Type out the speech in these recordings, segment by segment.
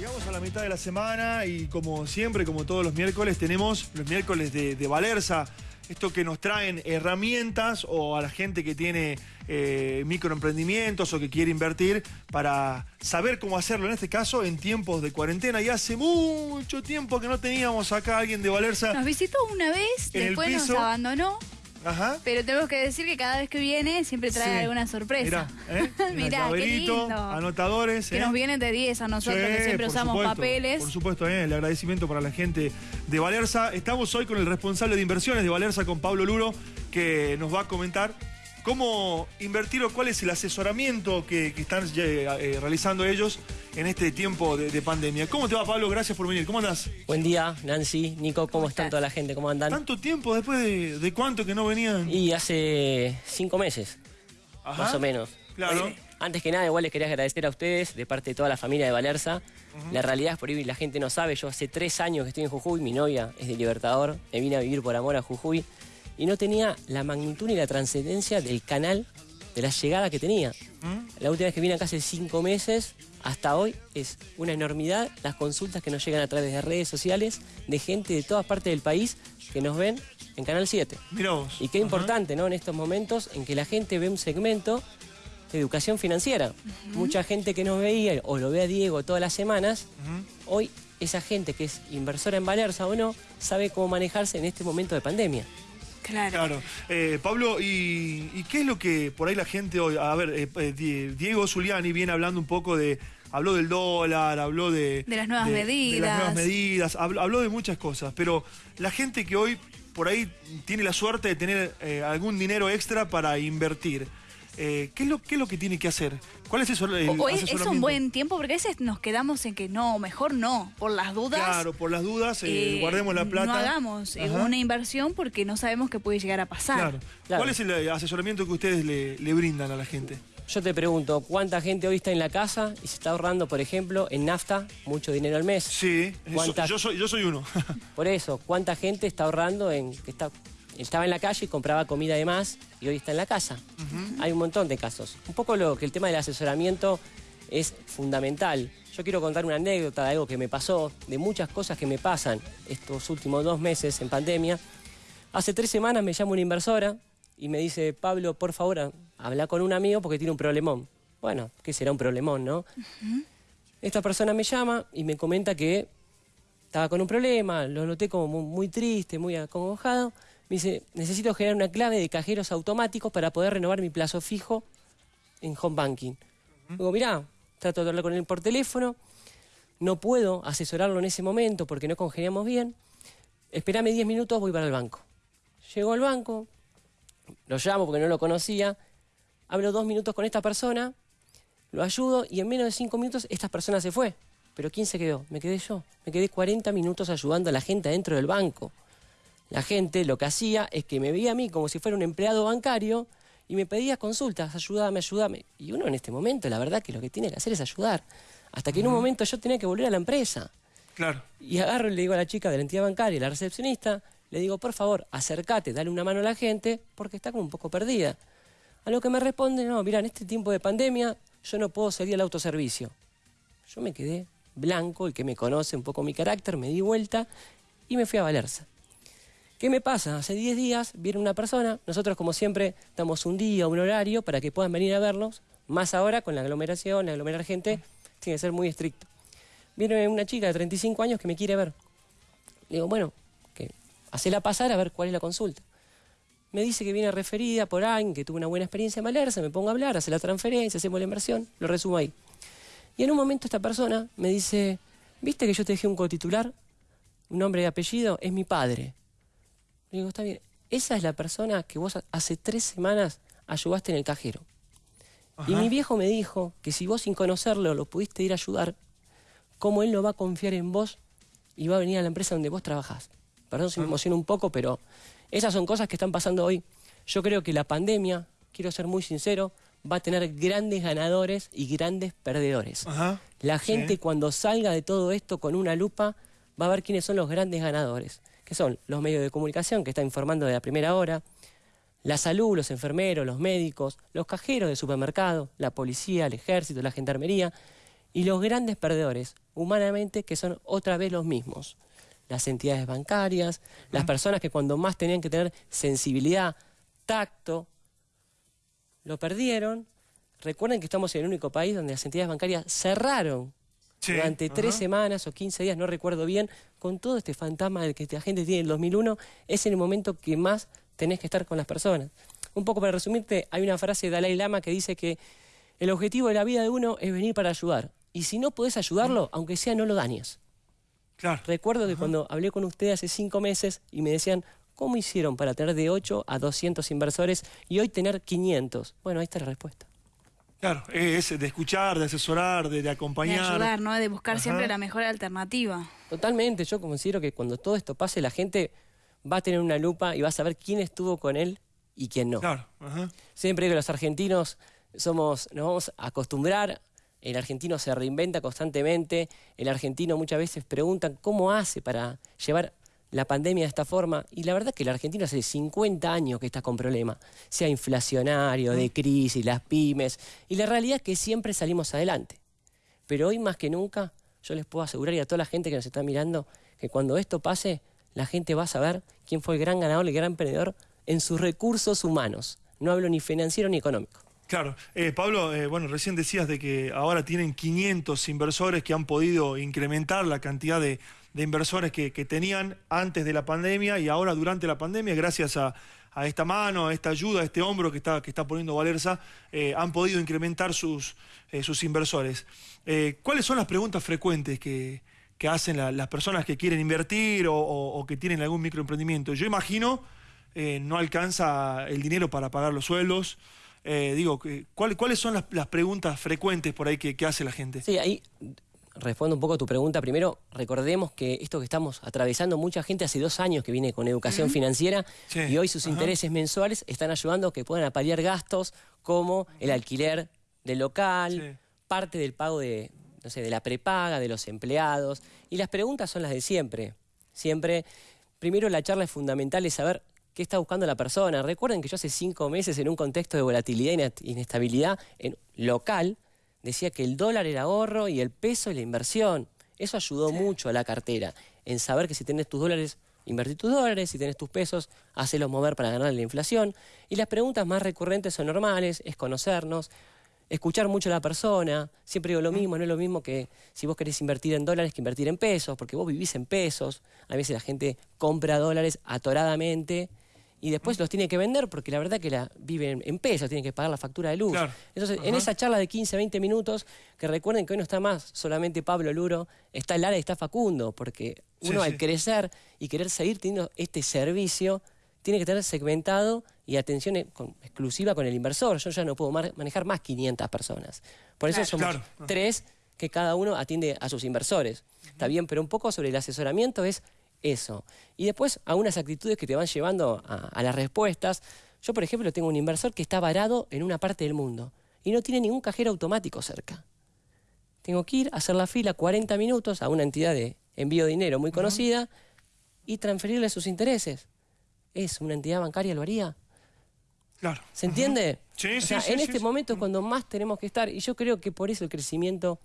Llegamos a la mitad de la semana y como siempre, como todos los miércoles, tenemos los miércoles de, de Valerza. Esto que nos traen herramientas o a la gente que tiene eh, microemprendimientos o que quiere invertir para saber cómo hacerlo, en este caso en tiempos de cuarentena. Y hace mucho tiempo que no teníamos acá a alguien de Valerza. Nos visitó una vez, después nos abandonó, Ajá. pero tenemos que decir que cada vez que viene siempre trae Sí. alguna sorpresa. Mirá, ¿eh? Mirá, qué Llaverito, lindo. anotadores. Que ¿eh? nos vienen de 10 a nosotros, Sí, que siempre usamos supuesto, papeles. Por supuesto, eh, el agradecimiento para la gente de Valerza. Estamos hoy con el responsable de inversiones de Valerza, con Pablo Luro, que nos va a comentar cómo invertir o cuál es el asesoramiento que, que están realizando ellos en este tiempo de, de pandemia. ¿Cómo te va, Pablo? Gracias por venir. ¿Cómo andás? Buen día, Nancy, Nico, ¿cómo, están estás? toda la gente? ¿Cómo andan? ¿Tanto tiempo después de, de cuánto que no venían? Y hace cinco meses, Ajá. más o menos. Claro. Eh, Antes que nada, igual les quería agradecer a ustedes, de parte de toda la familia de Valerza. La realidad es por ahí la gente no sabe, yo hace tres años que estoy en Jujuy, mi novia es de Libertador, me vine a vivir por amor a Jujuy, y no tenía la magnitud ni la trascendencia del canal, de la llegada que tenía. ¿Mm? La última vez que vine acá hace cinco meses, hasta hoy, es una enormidad las consultas que nos llegan a través de redes sociales de gente de todas partes del país que nos ven en Canal 7. Mirá vos. Y qué Ajá. importante, ¿no? En estos momentos en que la gente ve un segmento de educación financiera. Mucha gente que nos veía o lo ve a Diego todas las semanas, hoy esa gente que es inversora en Valerza o no, sabe cómo manejarse en este momento de pandemia. Claro. Claro. Eh, Pablo, ¿y, y qué es lo que por ahí la gente hoy... A ver, eh, eh, Di- Diego Zuliani viene hablando un poco de... Habló del dólar, habló de... De las nuevas de- De las medidas. nuevas medidas, habló, habló de muchas cosas, pero la gente que hoy por ahí tiene la suerte de tener eh, algún dinero extra para invertir, eh, ¿qué, es lo, ¿qué es lo que tiene que hacer? ¿Cuál es eso? el O- o es, es un buen tiempo, porque a veces nos quedamos en que no, mejor no, por las dudas. Claro, por las dudas, eh, eh, guardemos la plata. No hagamos Ajá. una inversión porque no sabemos qué puede llegar a pasar. Claro. Claro. ¿Cuál es el asesoramiento que ustedes le, le brindan a la gente? Yo te pregunto, ¿cuánta gente hoy está en la casa y se está ahorrando, por ejemplo, en nafta mucho dinero al mes? Sí, eso- ¿Cuántas- yo soy, yo soy uno. Por eso, ¿cuánta gente está ahorrando en que está, estaba en la calle y compraba comida de más y hoy está en la casa? Hay un montón de casos. Un poco lo que el tema del asesoramiento es fundamental. Yo quiero contar una anécdota de algo que me pasó, de muchas cosas que me pasan estos últimos dos meses en pandemia. Hace tres semanas me llama una inversora y me dice, Pablo, por favor, habla con un amigo porque tiene un problemón. Bueno, ¿qué será un problemón, no? Esta persona me llama y me comenta que estaba con un problema, lo noté como mu- muy, triste, muy acongojado. Me dice, necesito generar una clave de cajeros automáticos para poder renovar mi plazo fijo en home banking. Digo, mirá, trato de hablar con él por teléfono, no puedo asesorarlo en ese momento porque no congeniamos bien. Esperame 10 minutos, voy para el banco. Llego al banco, lo llamo porque no lo conocía, hablo dos minutos con esta persona, lo ayudo y en menos de cinco minutos esta persona se fue. Pero ¿quién se quedó? Me quedé yo. Me quedé 40 minutos ayudando a la gente adentro del banco. La gente lo que hacía es que me veía a mí como si fuera un empleado bancario y me pedía consultas, ayúdame, ayúdame. Y uno en este momento, la verdad que lo que tiene que hacer es ayudar. Hasta que en un momento yo tenía que volver a la empresa. claro. Y agarro y le digo a la chica de la entidad bancaria, la recepcionista, le digo, por favor, acércate, dale una mano a la gente, porque está como un poco perdida. A lo que me responde, no, mira, en este tiempo de pandemia yo no puedo salir al autoservicio. Yo me quedé blanco, el que me conoce un poco mi carácter, me di vuelta y me fui a Valerza. ¿Qué me pasa? Hace 10 días viene una persona, nosotros como siempre damos un día, un horario para que puedan venir a vernos, más ahora con la aglomeración, la aglomerar gente, tiene que ser muy estricto. Viene una chica de 35 años que me quiere ver. Le digo, bueno, que hacela pasar a ver cuál es la consulta. Me dice que viene referida por alguien que tuvo una buena experiencia en Valerza, me pongo a hablar, hace la transferencia, hacemos la inversión, lo resumo ahí. Y en un momento esta persona me dice, ¿viste que yo te dejé un cotitular? Un nombre y apellido, es mi padre. Le digo, está bien, esa es la persona que vos hace tres semanas ayudaste en el cajero. Y mi viejo me dijo que si vos sin conocerlo lo pudiste ir a ayudar, ¿cómo él no va a confiar en vos y va a venir a la empresa donde vos trabajás? Perdón si me emociono un poco, pero esas son cosas que están pasando hoy. Yo creo que la pandemia, quiero ser muy sincero, va a tener grandes ganadores y grandes perdedores. Ajá. La gente Sí. cuando salga de todo esto con una lupa va a ver quiénes son los grandes ganadores, que son los medios de comunicación que están informando de la primera hora, la salud, los enfermeros, los médicos, los cajeros de supermercado, la policía, el ejército, la gendarmería Y los grandes perdedores, humanamente, que son otra vez los mismos. Las entidades bancarias, las personas que cuando más tenían que tener sensibilidad, tacto, lo perdieron. Recuerden que estamos en el único país donde las entidades bancarias cerraron Sí, durante tres semanas o 15 días, no recuerdo bien, con todo este fantasma del que la gente tiene en el 2001, es en el momento que más tenés que estar con las personas. Un poco para resumirte, hay una frase de Dalai Lama que dice que el objetivo de la vida de uno es venir para ayudar. Y si no podés ayudarlo, aunque sea, no lo dañes. Claro. Recuerdo que cuando hablé con ustedes hace cinco meses y me decían, ¿cómo hicieron para tener de 8 a 200 inversores y hoy tener 500? Bueno, ahí está la respuesta. Claro, es de escuchar, de asesorar, de, de De acompañar. ayudar, ¿no? De buscar Ajá. siempre la mejor alternativa. Totalmente, yo considero que cuando todo esto pase, la gente va a tener una lupa y va a saber quién estuvo con él y quién no. Claro, ajá. Siempre digo que los argentinos somos, nos vamos a acostumbrar, el argentino se reinventa constantemente, el argentino muchas veces pregunta cómo hace para llevar la pandemia de esta forma, y la verdad que el argentino hace 50 años que está con problemas, sea inflacionario, de crisis, las pymes, y la realidad es que siempre salimos adelante. Pero hoy más que nunca, yo les puedo asegurar y a toda la gente que nos está mirando, que cuando esto pase, la gente va a saber quién fue el gran ganador, el gran emprendedor en sus recursos humanos. No hablo ni financiero ni económico. Claro. Eh, Pablo, eh, bueno, recién decías de que ahora tienen 500 inversores que han podido incrementar la cantidad de, de inversores que tenían antes de la pandemia y ahora durante la pandemia, gracias a, a esta mano, a esta ayuda, a este hombro que está, que está poniendo Valerza, eh, han podido incrementar sus, eh, sus inversores. Eh, ¿Cuáles son las preguntas frecuentes que, que hacen la- las personas que quieren invertir o, que tienen algún microemprendimiento? Yo imagino no alcanza el dinero para pagar los sueldos. Digo, que- ¿cuál- ¿cuáles son las, las preguntas frecuentes por ahí que, que hace la gente? Sí, ahí respondo un poco a tu pregunta. Primero, recordemos que esto que estamos atravesando, mucha gente hace dos años que viene con educación financiera Sí, y hoy sus ajá. intereses mensuales están ayudando a que puedan apalear gastos como el alquiler del local, Sí. parte del pago de, no sé, de la prepaga de los empleados. Y las preguntas son las de siempre. Siempre, primero la charla es fundamental, es saber qué está buscando la persona. Recuerden que yo hace cinco meses en un contexto de volatilidad e inestabilidad en, local, decía que el dólar era ahorro y el peso la inversión. Eso ayudó mucho a la cartera, en saber que si tenés tus dólares, invertí tus dólares, si tenés tus pesos, hacelos mover para ganar la inflación. Y las preguntas más recurrentes son normales, es conocernos, escuchar mucho a la persona. Siempre digo lo mismo, no es lo mismo que si vos querés invertir en dólares que invertir en pesos, porque vos vivís en pesos. A veces la gente compra dólares atoradamente y después los tiene que vender porque la verdad que la viven en pesos, tienen que pagar la factura de luz. Claro. Entonces, en esa charla de 15, 20 minutos, que recuerden que hoy no está más solamente Pablo Luro, está Lara y está Facundo, porque Sí, uno al sí. crecer y querer seguir teniendo este servicio, tiene que tener segmentado y atención e- con- exclusiva con el inversor. Yo ya no puedo mar- manejar más 500 personas. Por eso Claro. somos Claro. Tres que cada uno atiende a sus inversores. Está bien, pero un poco sobre el asesoramiento es eso. Y después algunas actitudes que te van llevando a, a las respuestas. Yo, por ejemplo, tengo un inversor que está varado en una parte del mundo y no tiene ningún cajero automático cerca. Tengo que ir a hacer la fila 40 minutos a una entidad de envío de dinero muy conocida y transferirle sus intereses. ¿Es una entidad bancaria lo haría? Claro. ¿Se entiende? Sí, O sí, sea, sí, en sí, este sí. momento es cuando más tenemos que estar. Y yo creo que por eso el crecimiento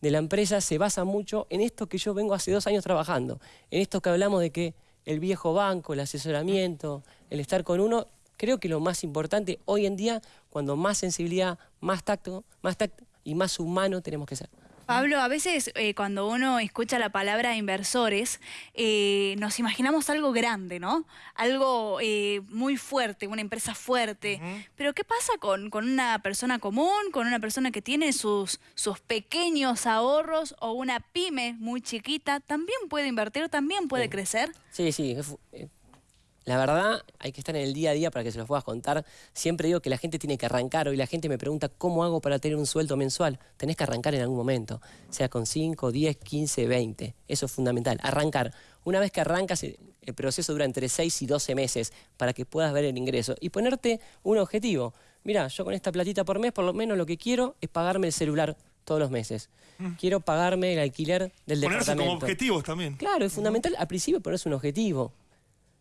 de la empresa se basa mucho en esto que yo vengo hace dos años trabajando. En esto que hablamos de que el viejo banco, el asesoramiento, el estar con uno, creo que lo más importante hoy en día, cuando más sensibilidad, más tacto, más tacto y más humano tenemos que ser. Pablo, a veces eh, cuando uno escucha la palabra inversores, eh, nos imaginamos algo grande, ¿no? Algo eh, muy fuerte, una empresa fuerte. Pero ¿qué pasa con, con una persona común, con una persona que tiene sus, sus pequeños ahorros o una pyme muy chiquita? ¿También puede invertir, también puede crecer? Sí, sí. La verdad, hay que estar en el día a día para que se los puedas contar. Siempre digo que la gente tiene que arrancar. Hoy la gente me pregunta, ¿cómo hago para tener un sueldo mensual? Tenés que arrancar en algún momento, sea con 5, 10, 15, 20. Eso es fundamental, arrancar. Una vez que arrancas, el proceso dura entre 6 y 12 meses para que puedas ver el ingreso y ponerte un objetivo. Mira, yo con esta platita por mes, por lo menos lo que quiero es pagarme el celular todos los meses. Quiero pagarme el alquiler del Mm. Ponerse departamento. como objetivos también. Claro, es fundamental al principio ponerse un objetivo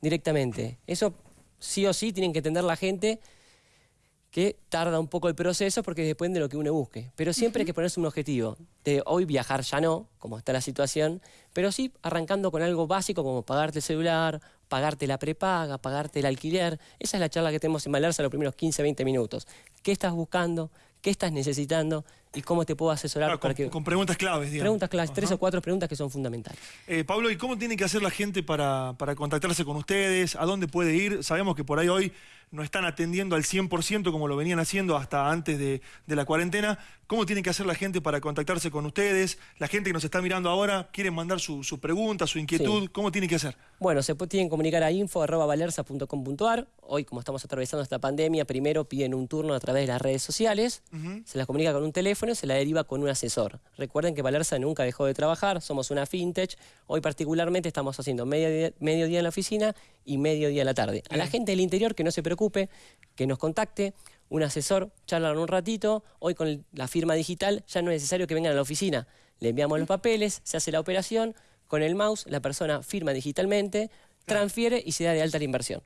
directamente. Eso sí o sí tienen que entender la gente que tarda un poco el proceso porque depende de lo que uno busque. Pero siempre hay que ponerse un objetivo. De hoy viajar ya no, como está la situación, pero sí arrancando con algo básico como pagarte el celular, pagarte la prepaga, pagarte el alquiler. Esa es la charla que tenemos en Valerza los primeros 15, 20 minutos. ¿Qué estás buscando? ¿Qué estás necesitando? ¿Y cómo te puedo asesorar? Claro, para con, que... con preguntas claves, digamos. Preguntas claves, tres o cuatro preguntas que son fundamentales. Eh, Pablo, ¿y cómo tiene que hacer la gente para, para contactarse con ustedes? ¿A dónde puede ir? Sabemos que por ahí hoy no están atendiendo al 100% como lo venían haciendo hasta antes de, de la cuarentena. ¿Cómo tiene que hacer la gente para contactarse con ustedes? La gente que nos está mirando ahora quiere mandar su, su pregunta, su inquietud. Sí. ¿Cómo tiene que hacer? Bueno, se pu- tienen que comunicar a info.valerza.com.ar. Hoy, como estamos atravesando esta pandemia, primero piden un turno a través de las redes sociales, se las comunica con un teléfono y se la deriva con un asesor. Recuerden que Valerza nunca dejó de trabajar, somos una fintech. Hoy particularmente estamos haciendo medio día, medio día en la oficina y medio día en la tarde. A la gente del interior que no se preocupe, que nos contacte. Un asesor, charlan un ratito. Hoy con la firma digital ya no es necesario que vengan a la oficina. Le enviamos los papeles, se hace la operación. Con el mouse, la persona firma digitalmente, transfiere y se da de alta la inversión.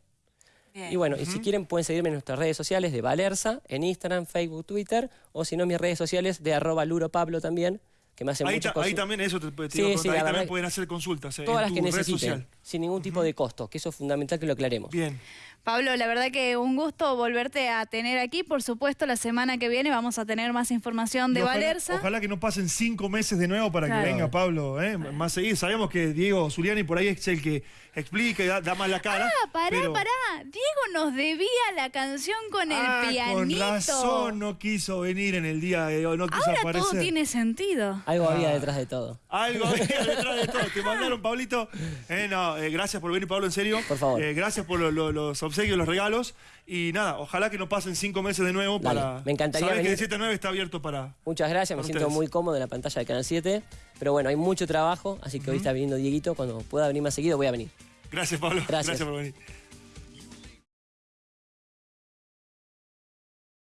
Bien. Y bueno, y si quieren pueden seguirme en nuestras redes sociales de Valerza, en Instagram, Facebook, Twitter, o si no, mis redes sociales de arroba Luro Pablo también, que me hacen Ahí, ta- ahí también, eso te, te iba a Sí, sí, ahí también que- pueden hacer consultas eh, Todas en las que tu red necesiten, social. Sin ningún tipo de costo, que eso es fundamental que lo aclaremos. Bien. Pablo, la verdad que un gusto volverte a tener aquí. Por supuesto, la semana que viene vamos a tener más información de ojalá, Valerza. Ojalá que no pasen cinco meses de nuevo para Claro. que venga Pablo ¿eh? más seguido. Sabemos que Diego Zuliani por ahí es el que explica y da, da más la cara. Ah, pará, pero- pará. Diego nos debía la canción con el Ah, pianito. Con razón no quiso venir en el día de hoy, no quiso Ahora aparecer. todo tiene sentido. Algo había Ah. detrás de todo. Algo había detrás de todo. Te mandaron, Pablito. Eh, no, eh, gracias por venir, Pablo, en serio. Por favor. Eh, gracias por lo- lo- los obsequios, los regalos. Y nada, ojalá que no pasen cinco meses de nuevo Dale, para. me encantaría Sabes que venir. de 7 a 9 está abierto para. Muchas gracias, me siento muy cómodo en la pantalla de Canal 7, pero bueno, hay mucho trabajo, así que hoy está viniendo Dieguito, cuando pueda venir más seguido voy a venir. Gracias, Pablo. Gracias. gracias por venir.